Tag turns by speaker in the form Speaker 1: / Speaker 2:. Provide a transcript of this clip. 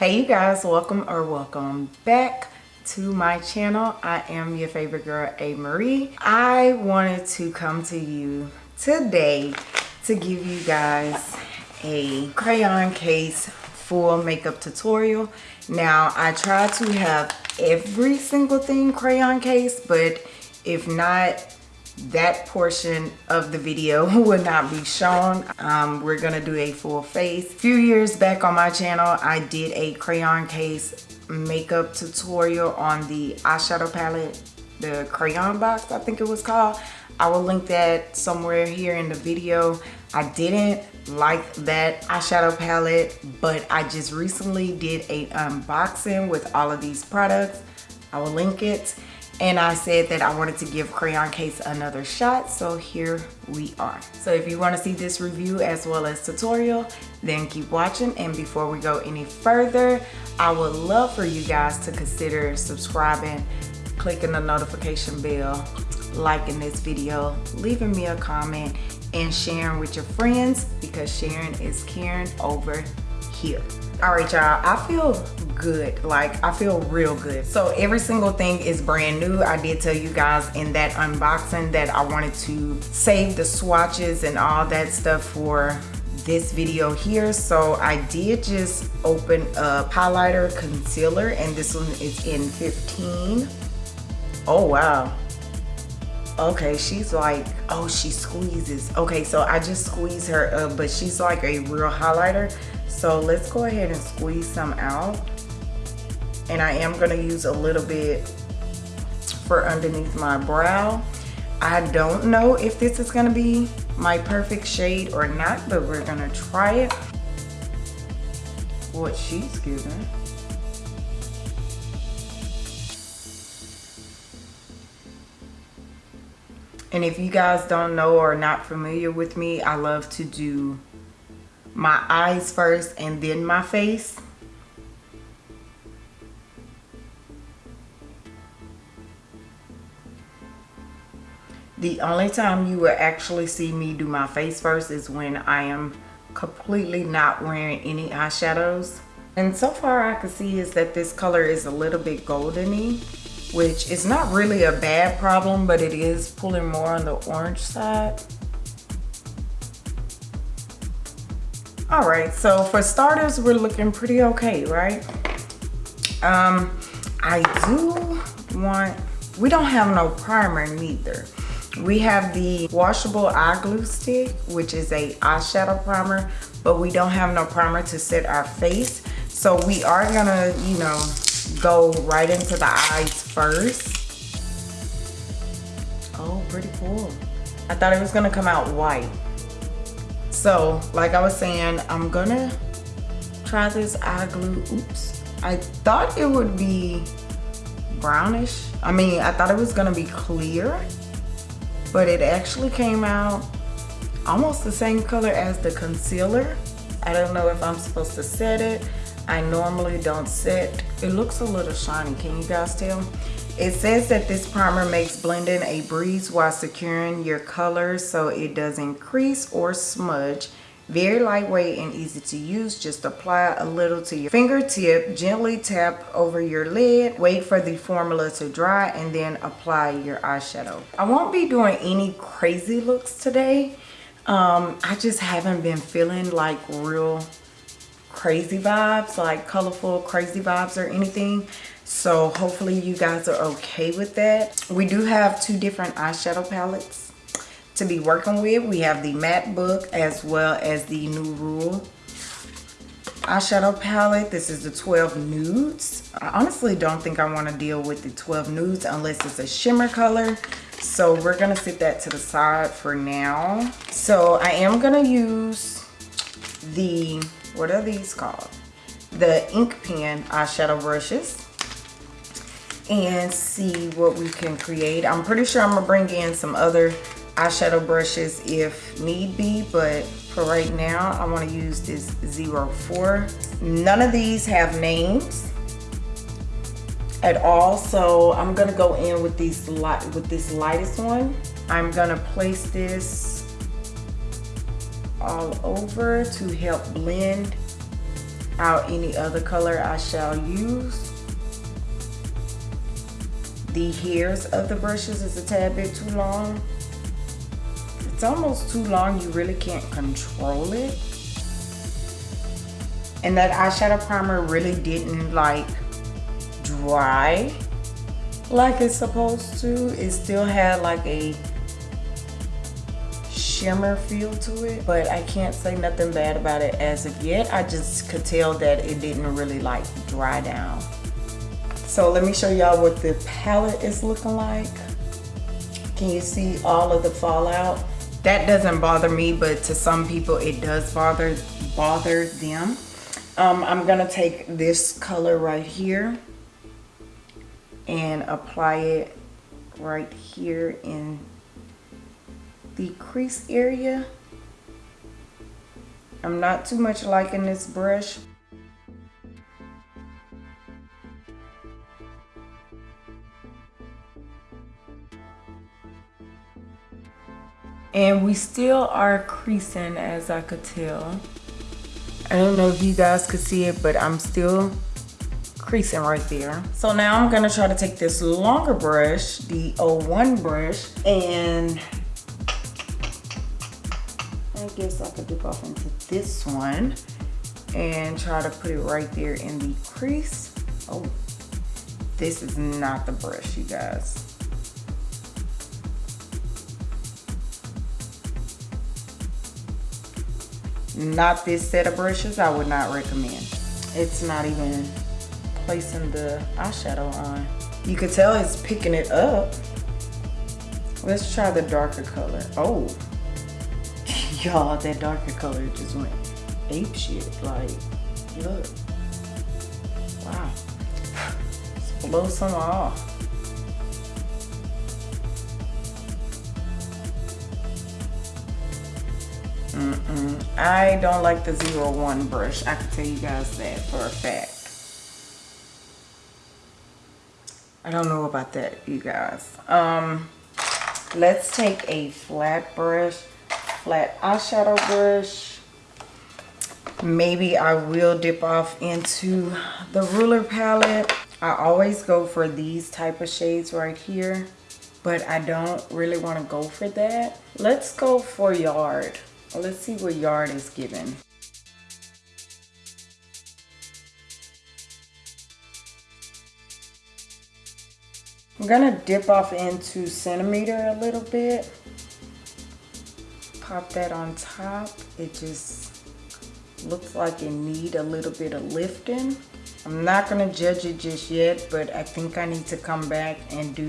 Speaker 1: Hey you guys, welcome or welcome back to my channel. I am your favorite girl, A. Marie. I wanted to come to you today to give you guys a crayon case full makeup tutorial. Now, I try to have every single thing crayon case, but if not, that portion of the video will not be shown. Um, we're gonna do a full face. A few years back on my channel i did a crayon case makeup tutorial on the eyeshadow palette the crayon box i think it was called. I will link that somewhere here in the video. I didn't like that eyeshadow palette but i just recently did a unboxing with all of these products. I will link it and I said that I wanted to give Crayon Case another shot so here we are. So if you want to see this review as well as tutorial then keep watching and before we go any further I would love for you guys to consider subscribing, clicking the notification bell, liking this video, leaving me a comment and sharing with your friends because sharing is caring over here all right y'all i feel good. Like i feel real good. So every single thing is brand new. I did tell you guys in that unboxing that i wanted to save the swatches and all that stuff for this video here. So i did just open a highlighter concealer and this one is in 15 oh wow. Okay she's like oh she squeezes. Okay so i just squeeze her up but she's like a real highlighter so let's go ahead and squeeze some out. And I am gonna use a little bit for underneath my brow. I don't know if this is gonna be my perfect shade or not, but we're gonna try it. What she's giving. And if you guys don't know or not familiar with me, I love to do my eyes first and then my face. The only time you will actually see me do my face first is when I am completely not wearing any eyeshadows. And so far I can see is that this color is a little bit goldeny, which is not really a bad problem, but it is pulling more on the orange side. All right so for starters we're looking pretty okay right? Um i do want we don't have no primer neither. We have the washable eye glue stick which is a eyeshadow primer but we don't have no primer to set our face. So we are gonna you know go right into the eyes first. Oh pretty cool. I thought it was gonna come out white so like i was saying i'm gonna try this eye glue. Oops. I thought it would be brownish. I mean i thought it was gonna be clear but it actually came out almost the same color as the concealer. I don't know if i'm supposed to set it i normally don't set it looks a little shiny can you guys tell it says that this primer makes blending a breeze while securing your colors so it doesn't crease or smudge. Very lightweight and easy to use. Just apply a little to your fingertip, gently tap over your lid, wait for the formula to dry, and then apply your eyeshadow. I won't be doing any crazy looks today. Um, I just haven't been feeling like real crazy vibes, like colorful crazy vibes or anything. So hopefully you guys are okay with that. We do have two different eyeshadow palettes to be working with. We have the matte book as well as the new rule eyeshadow palette. This is the 12 nudes. I honestly don't think i want to deal with the 12 nudes unless it's a shimmer color. So we're gonna sit that to the side for now. So i am gonna use the what are these called the ink pen eyeshadow brushes and see what we can create. I'm pretty sure I'm gonna bring in some other eyeshadow brushes if need be, but for right now, I wanna use this 04. None of these have names at all, so I'm gonna go in with these with this lightest one. I'm gonna place this all over to help blend out any other color I shall use. The hairs of the brushes is a tad bit too long. It's almost too long, you really can't control it. And that eyeshadow primer really didn't like dry like it's supposed to. It still had like a shimmer feel to it, but I can't say nothing bad about it as of yet. I just could tell that it didn't really like dry down. So let me show y'all what the palette is looking like. Can you see all of the fallout? That doesn't bother me, but to some people it does bother bother them. Um, I'm gonna take this color right here and apply it right here in the crease area. I'm not too much liking this brush. And we still are creasing as I could tell. I don't know if you guys could see it, but I'm still creasing right there. So now I'm gonna try to take this longer brush, the 01 brush, and I guess I could dip off into this one and try to put it right there in the crease. Oh, this is not the brush, you guys. Not this set of brushes, I would not recommend. It's not even placing the eyeshadow on. You could tell it's picking it up. Let's try the darker color. Oh, y'all, that darker color just went ape shit. Like, look. Wow. Let's blow some off. Mm -mm. I don't like the 01 brush. I can tell you guys that for a fact. I don't know about that, you guys. Um, let's take a flat brush, flat eyeshadow brush. Maybe I will dip off into the ruler palette. I always go for these type of shades right here, but I don't really want to go for that. Let's go for Yard. Let's see what Yard is giving. I'm gonna dip off into centimeter a little bit. Pop that on top. It just looks like it need a little bit of lifting. I'm not gonna judge it just yet, but I think I need to come back and do